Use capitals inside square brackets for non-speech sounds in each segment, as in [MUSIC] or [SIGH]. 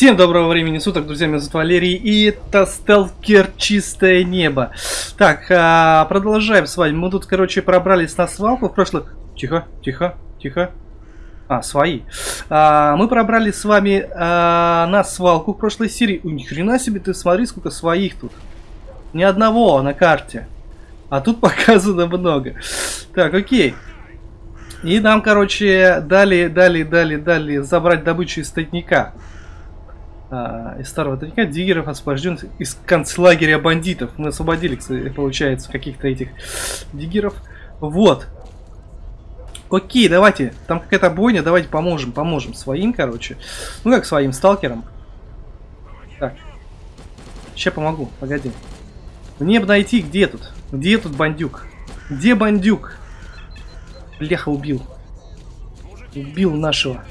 Всем доброго времени суток, друзья, меня зовут Валерий, и это Сталкер Чистое Небо. Так, а, продолжаем с вами. Мы тут, короче, пробрались на свалку в прошлых... Тихо, тихо, тихо. А, свои. А, мы пробрались с вами а, на свалку в прошлой серии. У ни хрена себе, ты смотри, сколько своих тут. Ни одного на карте. А тут [LAUGHS] показано много. Так, окей. И нам, короче, дали, дали, дали, дали забрать добычу из тайника. А, из старого тайника диггеров освобожден из концлагеря бандитов. Мы освободили, кстати, получается, каких-то этих диггеров. Вот. Окей, давайте. Там какая-то бойня, давайте поможем, поможем своим, короче. Ну как своим, сталкерам. Так. Сейчас помогу, погоди. Мне бы найти, где тут? Где тут бандюк? Где бандюк? Бляха убил. Убил нашего.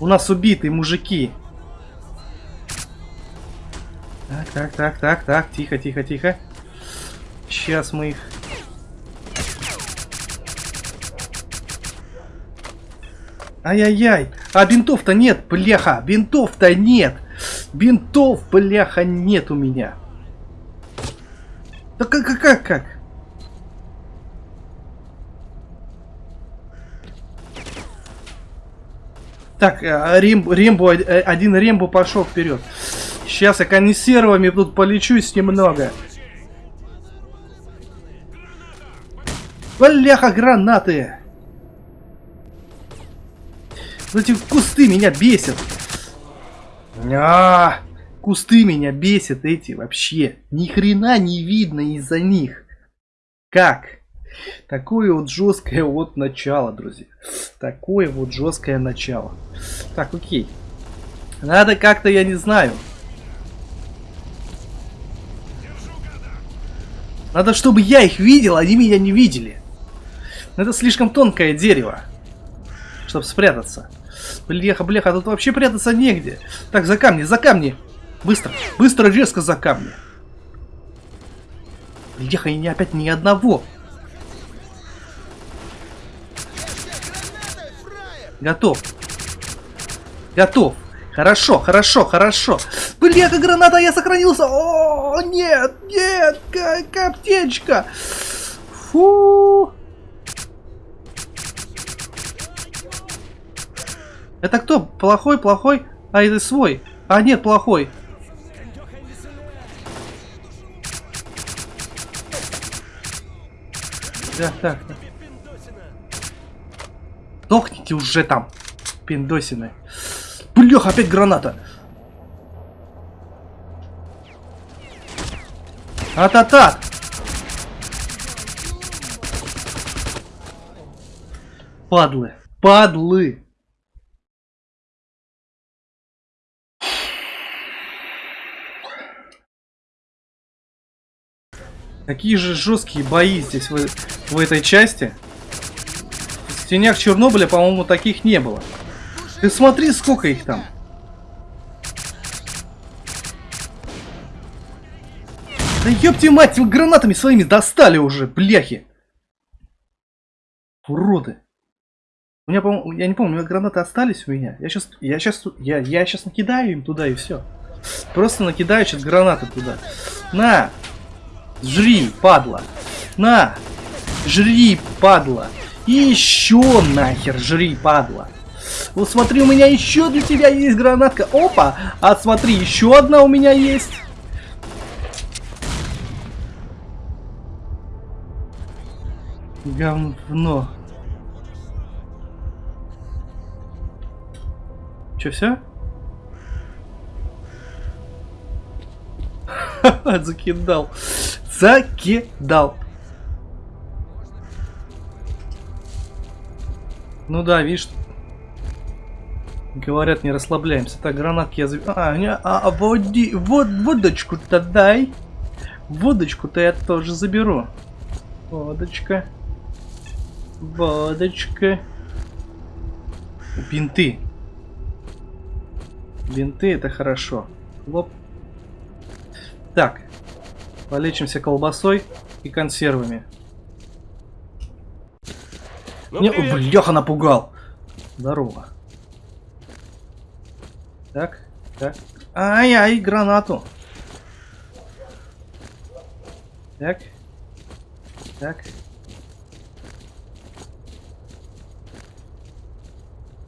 У нас убитые мужики. Так, так, так, так. Тихо, тихо, тихо. Сейчас мы их... Ай-яй-яй. А бинтов-то нет, бляха. Бинтов-то нет. Бинтов, бляха, нет у меня. Да как, как, как, как? Так, Рембо, Рембо, один Рембо пошел вперед. Сейчас я консервами тут полечусь немного. Бляха, гранаты! Эти кусты меня бесят. А, кусты меня бесят эти вообще. Ни хрена не видно из-за них. Как? Такое вот жесткое вот начало, друзья. Такое вот жесткое начало. Так, окей. Надо как-то, я не знаю. Надо, чтобы я их видел, они меня не видели. Это слишком тонкое дерево, чтобы спрятаться. Бляха, бляха, тут вообще прятаться негде. Так, за камни, за камни. Быстро, быстро, резко за камни. Бляха, и не опять ни одного. Готов. Готов. Хорошо, хорошо, хорошо. Бляха, граната, я сохранился. О, нет, нет, коптечка. Фу. Это кто? Плохой, плохой? А, это свой. А, нет, плохой. Так, так, так. Сдохните уже там, пиндосины. Блях, опять граната. А-та-та! Падлы. Падлы. Какие же жесткие бои здесь в, в этой части. В тенях Чернобыля, по-моему, таких не было. Ты смотри, сколько их там. Да ёпти мать, вы гранатами своими достали уже, бляхи. Уроды. У меня, по я не помню, гранаты остались у меня. Я сейчас, я сейчас, я, я сейчас накидаю им туда и все. Просто накидаю сейчас гранаты туда. На, Жри, падла. На! Жри, падла. И еще нахер жри, падла. Вот смотри, у меня еще для тебя есть гранатка. Опа! А смотри, еще одна у меня есть. Говно. Че, все? [LAUGHS] Закидал закидал. Ну да, видишь, говорят, не расслабляемся. Так, гранатки я заб... А, не, а, а води... вот водочку-то дай. Водочку-то я тоже заберу. Водочка. Водочка. Бинты. Бинты это хорошо. Лоп. Так, Полечимся колбасой и консервами. Ну, Не, бляха напугал. Здорово. Так. Так. Ай-ай, гранату. Так. Так.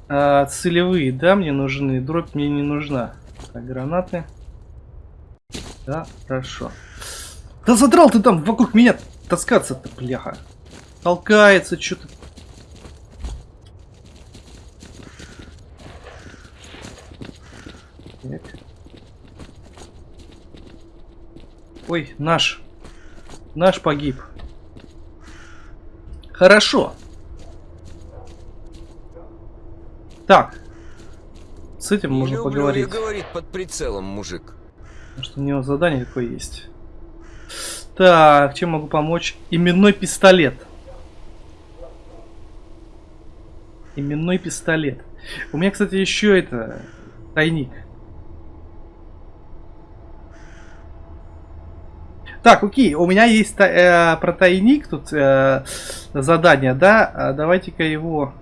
А, целевые, да, мне нужны. Дробь мне не нужна. Так, гранаты. Да, хорошо. Да задрал ты там вокруг меня таскаться-то, бляха. Толкается что-то. Ой, наш. Наш погиб. Хорошо. Так. С этим Не можно люблю поговорить. говорит под прицелом, мужик. Потому что у него задание такое есть. Так, чем могу помочь? Именной пистолет. Именной пистолет. У меня, кстати, еще это тайник. Так, окей, у меня есть э, про тайник тут э, задание, да? А Давайте-ка его...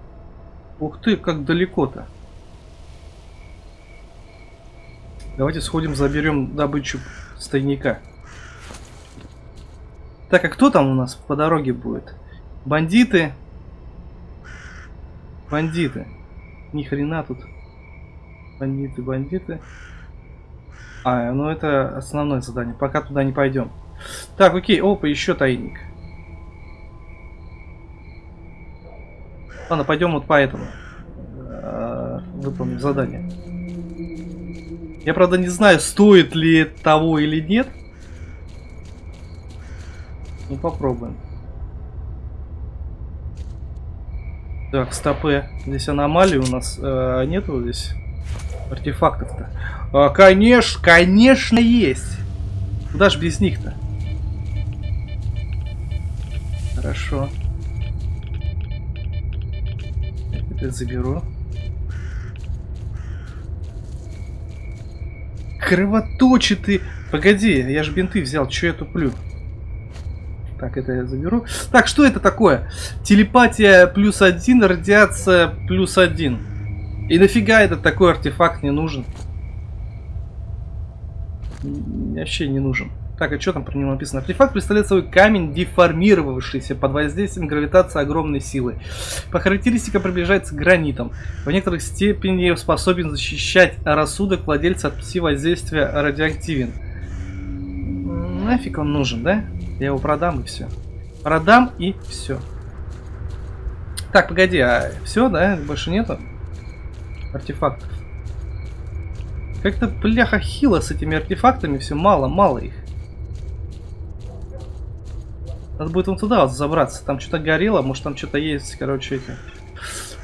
Ух ты, как далеко-то. Давайте сходим, заберем добычу с тайника. Так, а кто там у нас по дороге будет? Бандиты. Бандиты. Ни хрена тут. Бандиты, бандиты. А, ну это основное задание. Пока туда не пойдем. Так, окей. Опа, еще тайник. Ладно, пойдем вот по этому. Э, Выполним задание. Я, правда, не знаю, стоит ли того или нет. Ну, попробуем. Так, стопы. Здесь аномалии у нас э, нету здесь артефактов-то. А, конечно, конечно есть. Куда ж без них-то? Хорошо. Это заберу. Кровоточитый. Погоди, я же бинты взял, че я туплю? Так, это я заберу. Так, что это такое? Телепатия плюс один, радиация плюс один. И нафига этот такой артефакт не нужен? Вообще не нужен. Так, а что там про него написано? Артефакт представляет собой камень, деформировавшийся под воздействием гравитации огромной силы. По характеристикам приближается к гранитам. В некоторых степени способен защищать рассудок владельца от пси-воздействия радиоактивен. Нафиг он нужен, да? Я его продам и все. Продам и все. Так, погоди, а все, да? Больше нету артефактов. Как-то, бляха, хило с этими артефактами, все мало, мало их. Надо будет вон туда вот забраться. Там что-то горело, может там что-то есть, короче, эти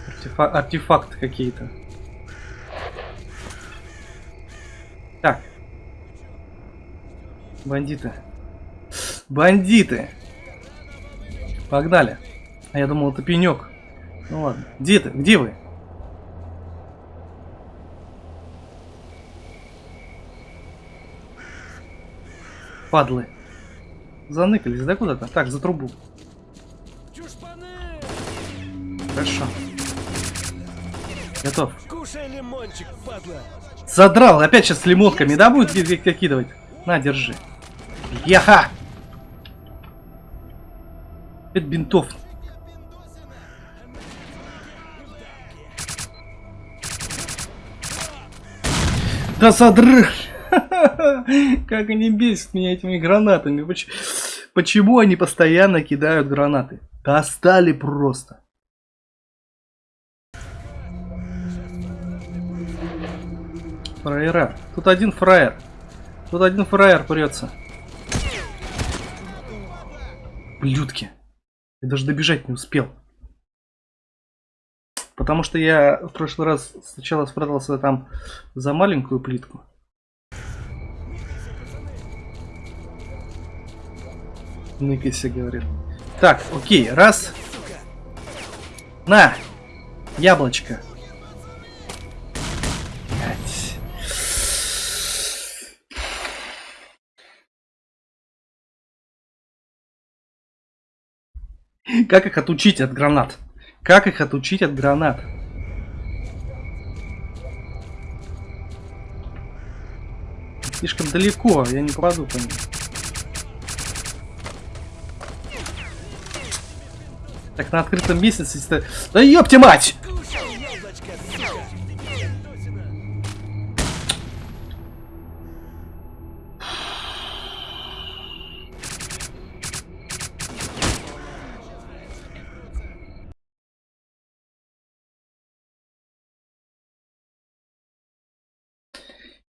артефа- артефакты какие-то. Так. Бандиты. Бандиты. Погнали. А я думал, это пенек. Ну ладно. Где ты? Где вы? Падлы. Заныкались, да куда-то? Так, за трубу. Хорошо. Готов. Кушай лимончик, падла. Задрал. Опять сейчас с лимотками, да, будет ки- ки- кидывать? На, держи. Яха! Это бинтов. Да задрал! Как они бесят меня этими гранатами. Поч- Почему они постоянно кидают гранаты? Достали просто. Фраера. Тут один фраер. Тут один фраер прется. Блюдки. Я даже добежать не успел. Потому что я в прошлый раз сначала спрятался там за маленькую плитку. Ныкайся, говорит. Так, окей, раз. На! Яблочко. Как их отучить от гранат? Как их отучить от гранат? Слишком далеко, я не попаду по ним. Так, на открытом если- Да ёпте мать!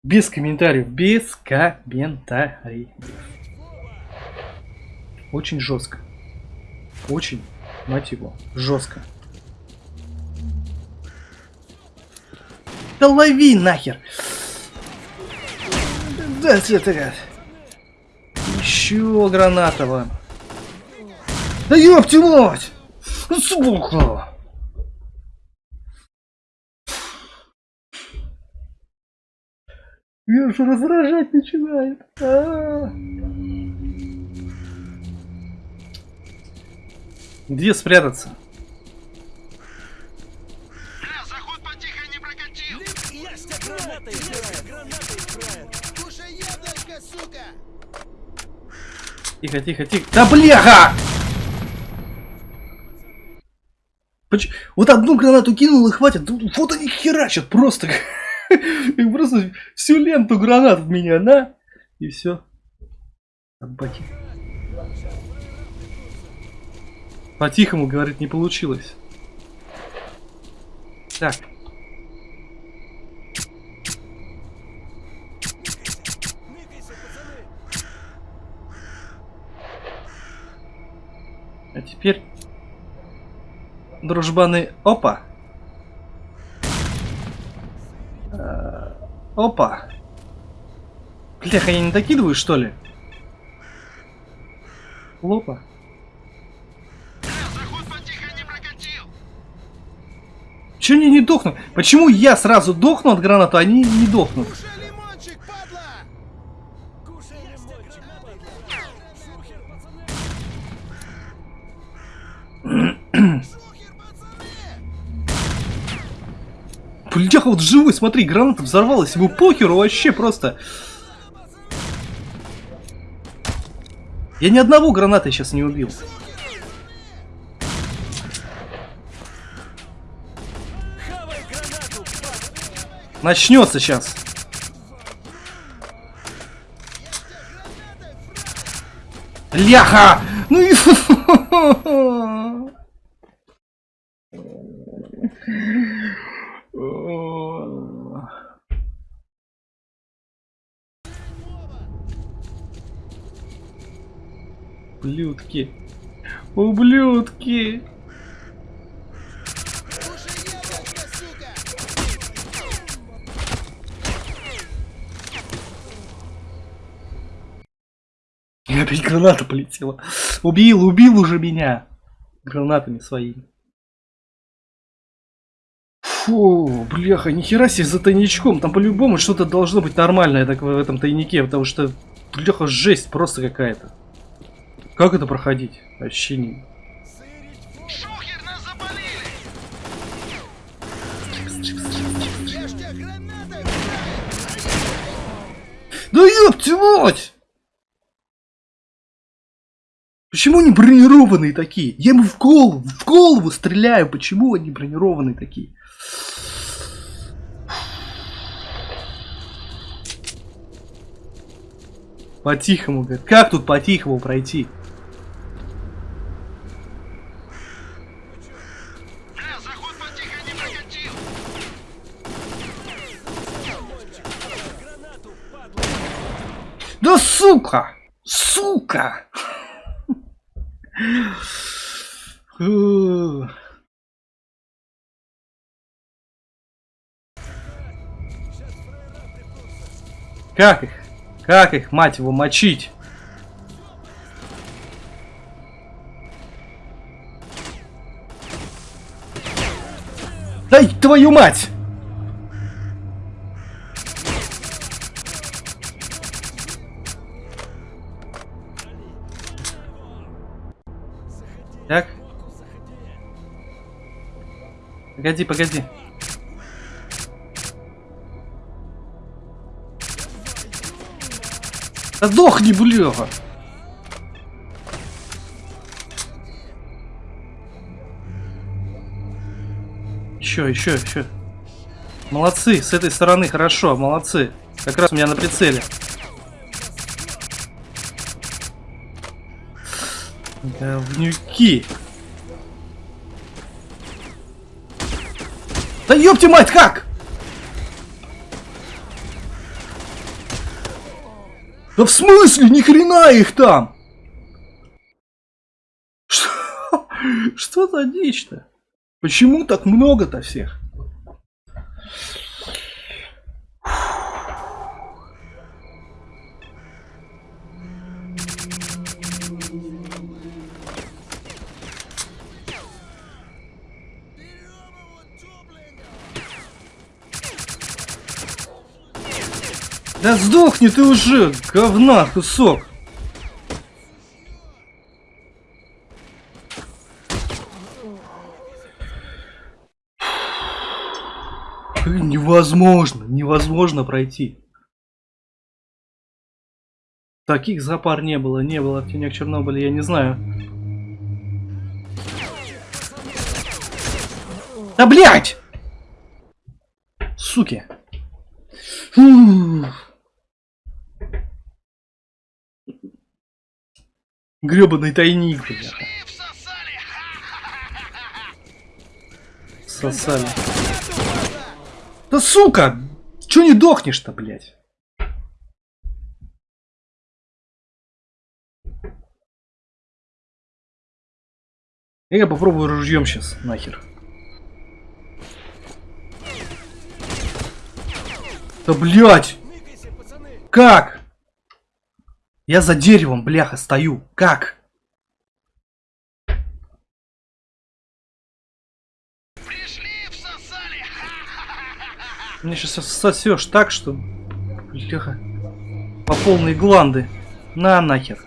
Без комментариев. Без комментариев. Очень жестко. Очень, мать его, жестко. Да лови нахер! Да, это... Еще граната вам. Да ёпти мать! Сука! Я уже раздражать начинает. А. Где спрятаться? Кушай яблочко, сука! Тихо, тихо, тихо. Да бляха! Поч- Вот одну гранату кинул и хватит. Вот они херачат просто. [LAUGHS] И просто всю ленту гранат в меня, на. И все. Собаки. По-тихому, говорит, не получилось. Так. А теперь... Дружбаны, опа. Э, Опа. Бляха, я не докидываю, что ли? Лопа. Че они не дохнут? Почему я сразу дохну от гранаты, а они не дохнут? Бляха, вот живой, смотри, граната взорвалась, ему похеру вообще просто. Я ни одного граната сейчас не убил. Начнется сейчас. Ляха! Ну и... [LAUGHS] Ублюдки. Ублюдки. [LAUGHS] опять граната полетела. Убил, убил уже меня. Гранатами своими. Фу, бляха, нихера себе за тайничком. Там по-любому что-то должно быть нормальное так, в этом тайнике, потому что, бляха, жесть просто какая-то. Как это проходить? Вообще не... Да ёпти мать! Почему они бронированные такие? Я ему в голову, в голову стреляю. Почему они бронированные такие? По-тихому, говорит. Как тут по-тихому пройти? Да сука! Сука! Как их? Как их, мать его, мочить? Дай твою мать! Погоди, погоди. Да дохни, бляха! Еще, еще, еще. Молодцы, с этой стороны хорошо, молодцы. Как раз у меня на прицеле. Говнюки. Да ёпти мать, как? Да в смысле? Ни хрена их там! Что, [LAUGHS] за дичь-то? Почему так много-то всех? Да сдохни ты уже, говна кусок. Невозможно, невозможно пройти. Таких запар не было, не было в тенях Чернобыля, я не знаю. Да блять! Суки. Фу. Гребаный тайник, бля. Сосали. Да сука! Чё не дохнешь-то, блядь? Я попробую ружьем сейчас, нахер. Да пацаны! Как? Я за деревом, бляха, стою. Как? Пришли, всосали! [LAUGHS] Мне сейчас сосешь так, что... Бляха. По полной гланды. На нахер.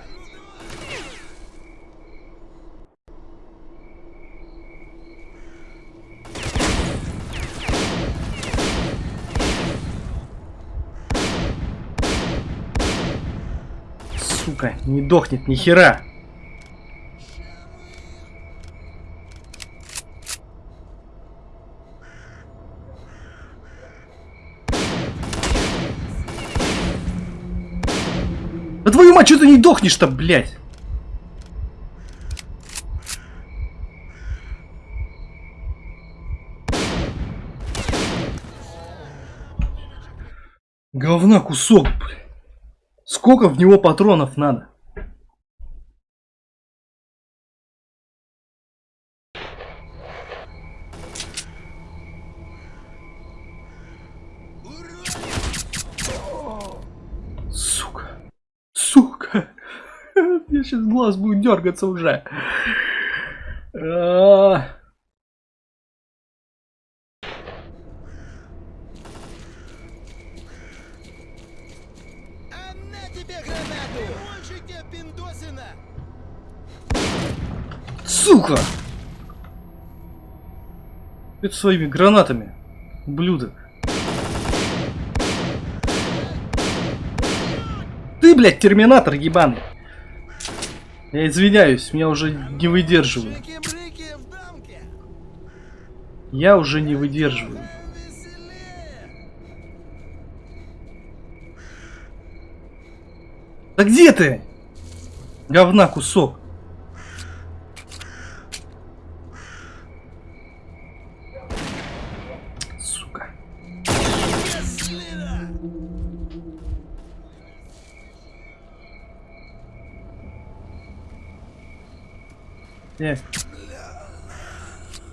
Сука, не дохнет ни хера. Да твою мать, что ты не дохнешь-то, блядь? Говна кусок, блядь. Сколько в него патронов надо? Сука. Сука. Мне сейчас глаз будет дергаться уже. Сука! Это своими гранатами, ублюдок. Ты, блядь, терминатор ебаный. Я извиняюсь, меня уже не выдерживаю. Я уже не выдерживаю. Да где ты? Говна кусок. Сука. Счастливо! Э.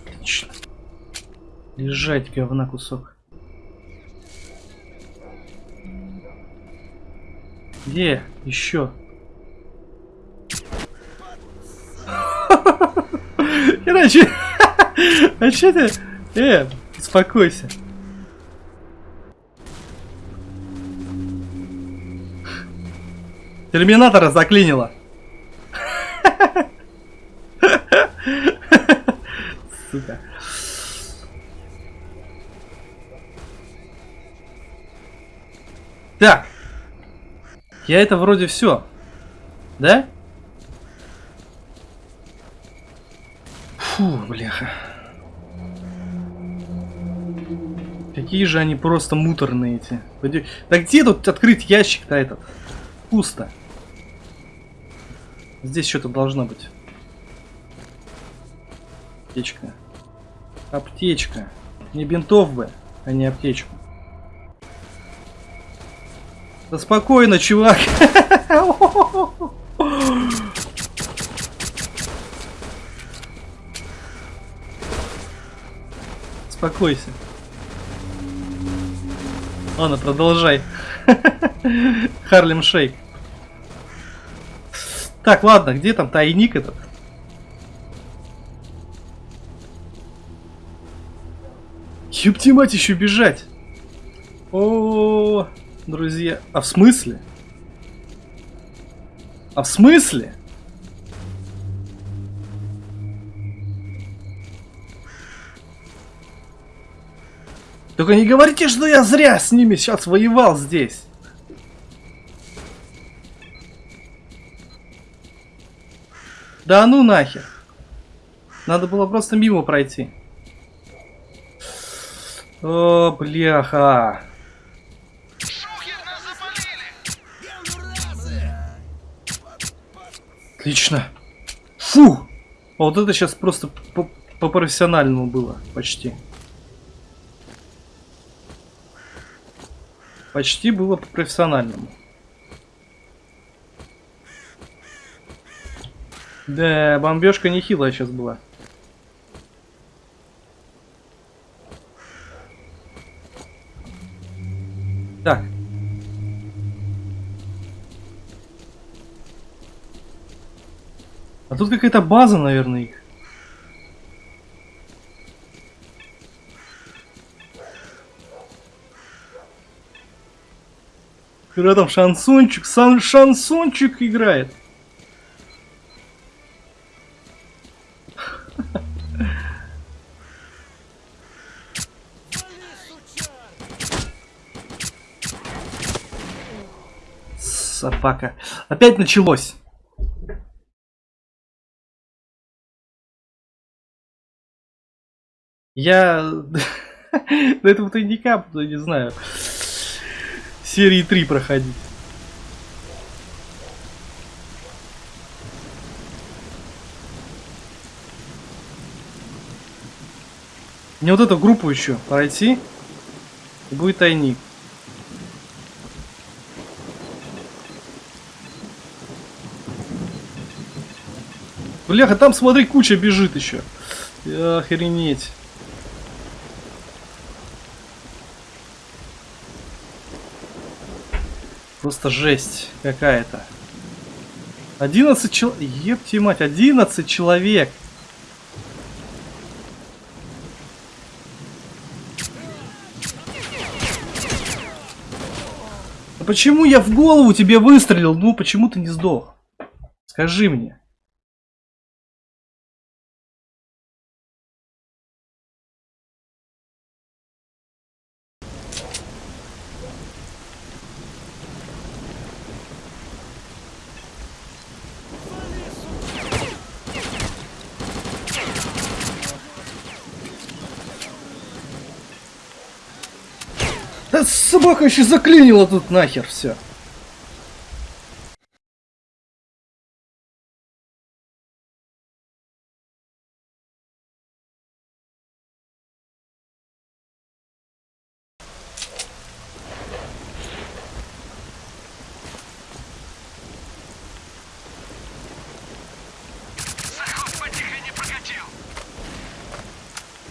Отлично. Лежать, говна кусок. Где? Еще. Иначе... [LAUGHS] [LAUGHS] А че ты? Э, успокойся. Терминатора заклинило. Так. Я это вроде все. Да? Фу, бляха. Какие же они просто муторные эти. Да где тут открыть ящик-то этот? Пусто. Здесь что-то должно быть. Аптечка. Аптечка. Не бинтов бы, а не аптечку. Да спокойно, чувак. Успокойся. Ладно, продолжай. Харлем Шейк. Так, ладно, где там тайник этот? Ёпти мать, еще бежать. О, друзья. А в смысле? А в смысле? Только не говорите, что я зря с ними сейчас воевал здесь. Да ну нахер. Надо было просто мимо пройти. О, бляха. Отлично. Фу! А вот это сейчас просто по- по-профессиональному было. Почти. Почти было по-профессиональному. Да, бомбежка нехилая сейчас была. Так. А тут какая-то база, наверное, их. Когда там шансончик, сан шансончик играет. Собака. Опять началось. Я до этого тайника не знаю, серии 3 проходить. Мне вот эту группу еще пройти, и будет тайник. Бляха, там смотри, куча бежит еще. Охренеть. Просто жесть какая-то. 11 человек. Епти мать, 11 человек. А почему я в голову тебе выстрелил? Ну, почему ты не сдох? Скажи мне. Да собака еще заклинила тут нахер все.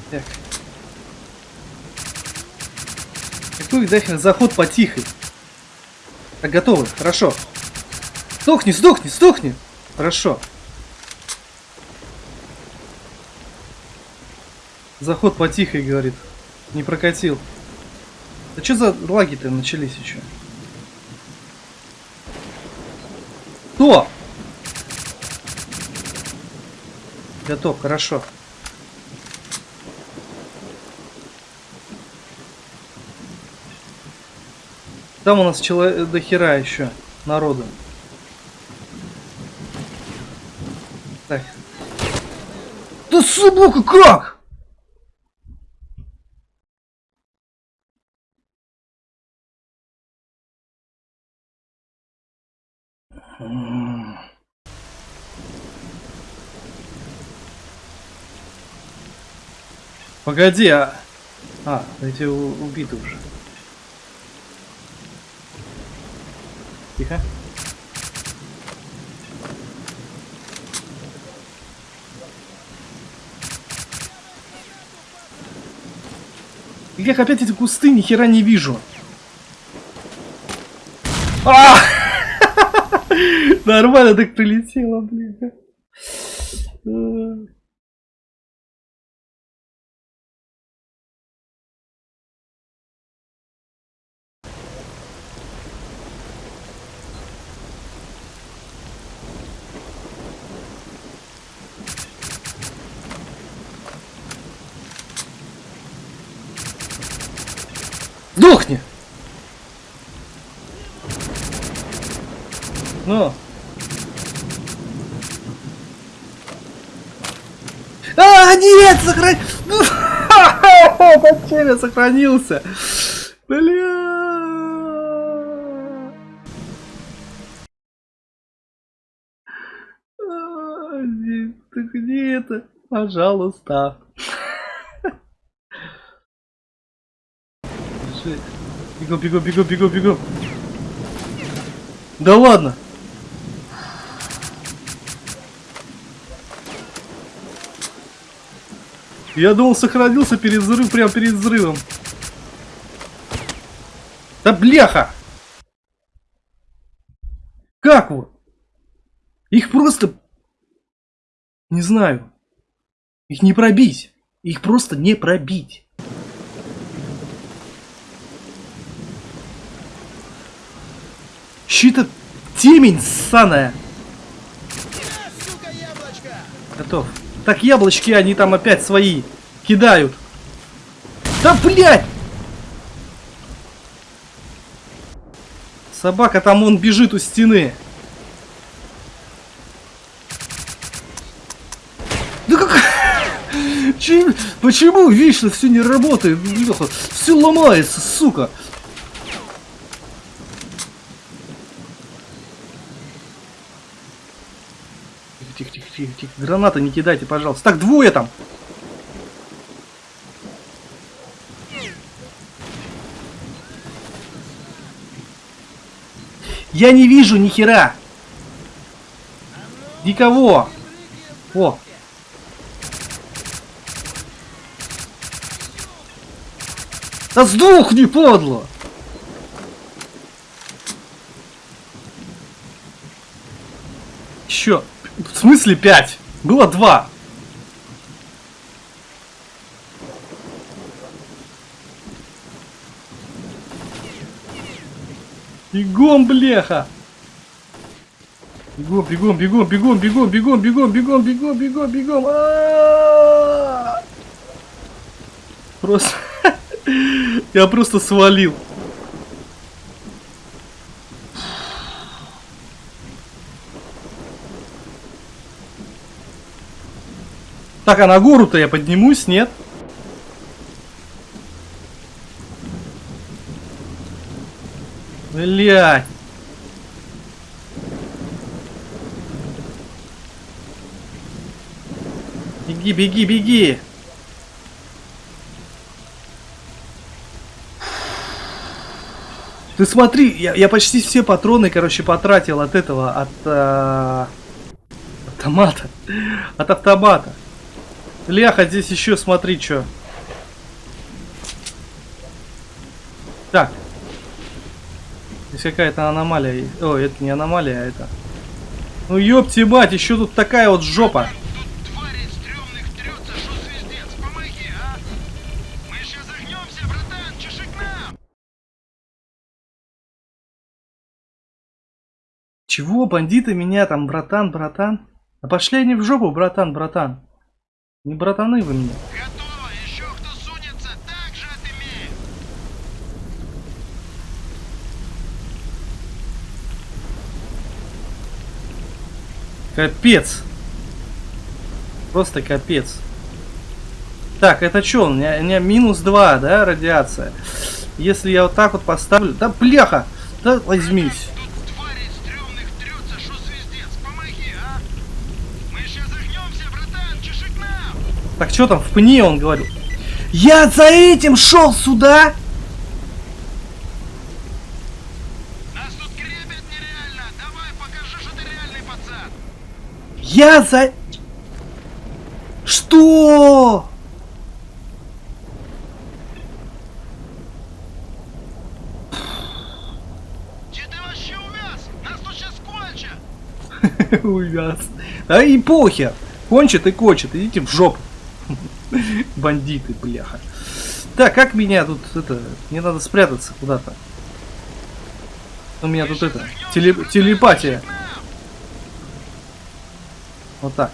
Так. Какой нахер заход потихой? Так, готовы, хорошо. Сдохни, сдохни, сдохни! Хорошо. Заход потихой, говорит. Не прокатил. Да что за лаги-то начались еще? Кто? Готов, хорошо. Там у нас человек до хера еще. народу. Так. Да собака как? Погоди, а... А, эти убиты уже. Тихо. Как опять эти кусты, ни хера не вижу. А! [LAUGHS] Нормально так прилетело, блин. Сдохни! Ну. А, нет, сохран... Зачем [LAUGHS] я сохранился? Бля. А, Ты где это? Пожалуйста. Жесть. Бегом, бегом, бегом, бегом, бегом. Да ладно. Я думал, сохранился перед взрывом, прям перед взрывом. Да бляха! Как вот? Их просто... Не знаю. Их не пробить. Их просто не пробить. Щита темень ссаная. Готов. Так, яблочки, они там опять свои кидают. Да, блядь! Собака там, он бежит у стены. Да как... [LAUGHS] Чем- Почему вечно все не работает? Все ломается, сука. Тихо. Гранаты не кидайте, пожалуйста. Так, двое там. Я не вижу ни хера. Никого. О. Да сдохни, подло! Еще. В смысле 5? Было 2. Бегом, бляха! Бегом, бегом, бегом, бегом, бегом, бегом, бегом, бегом, бегом, бегом, бегом. Просто... [LAUGHS] Я просто свалил. Так, а на гору-то я поднимусь, нет? Блять. Беги, беги, беги. Ты смотри, я, я почти все патроны, короче, потратил от этого, от э, автомата, от автомата. Ляха, здесь еще смотри, что. Так. Здесь какая-то аномалия. О, это не аномалия, а это. Ну ёпти мать, еще тут такая вот жопа. Чего, бандиты меня там, братан, братан? А пошли они в жопу, братан, братан. Не братаны вы мне. Готово, еще кто сунется, так же. Капец. Просто капец. Так, это что? У меня, у меня минус 2, да, радиация. Если я вот так вот поставлю... Да, бляха! Да, возьмись. Так, что там в пне он говорил? Я за этим шел сюда! Нас тут гребет нереально! Давай, покажи, что ты реальный пацан! Я за... Что? Где ты вообще увяз? Нас тут сейчас кончат! [LAUGHS] Увяз. А и похер. Кончит и кончит. Идите в жопу. [LAUGHS] Бандиты, бляха. Так, как меня тут это... Мне надо спрятаться куда-то. У меня тут это... теле- телепатия. Вот так.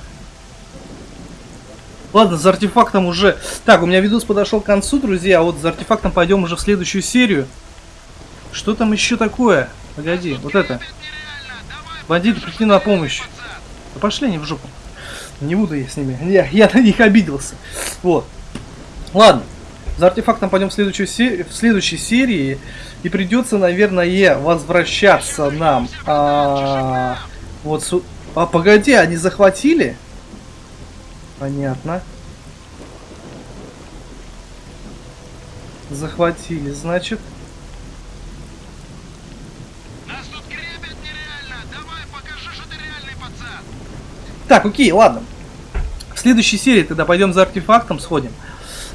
Ладно, за артефактом уже... Так, у меня видос подошел к концу, друзья. А вот за артефактом пойдем уже в следующую серию. Что там еще такое? Погоди, вот это. Бандиты, пришли на помощь. Да пошли они в жопу. Не буду я с ними. Я, я на них обиделся. Вот. Ладно. За артефактом пойдем в следующую се- в следующей серии. И придется, наверное, возвращаться нам. А, вот су- А погоди, они захватили? Понятно. Захватили, значит. Нас тут гребет нереально! Давай, покажи, что ты реальный пацан! Так, окей, ладно. В следующей серии тогда пойдем за артефактом, сходим.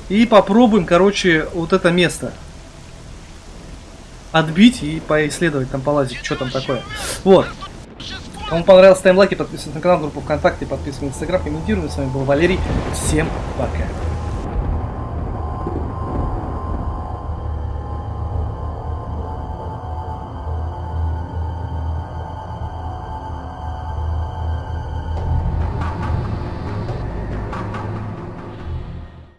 И попробуем, короче, вот это место. Отбить и поисследовать, там полазить, что там такое. Вот. Кому понравилось, ставим лайки, подписывайтесь на канал, группу ВКонтакте, подписывайтесь на Инстаграм, комментируем. С вами был Валерий. Всем пока.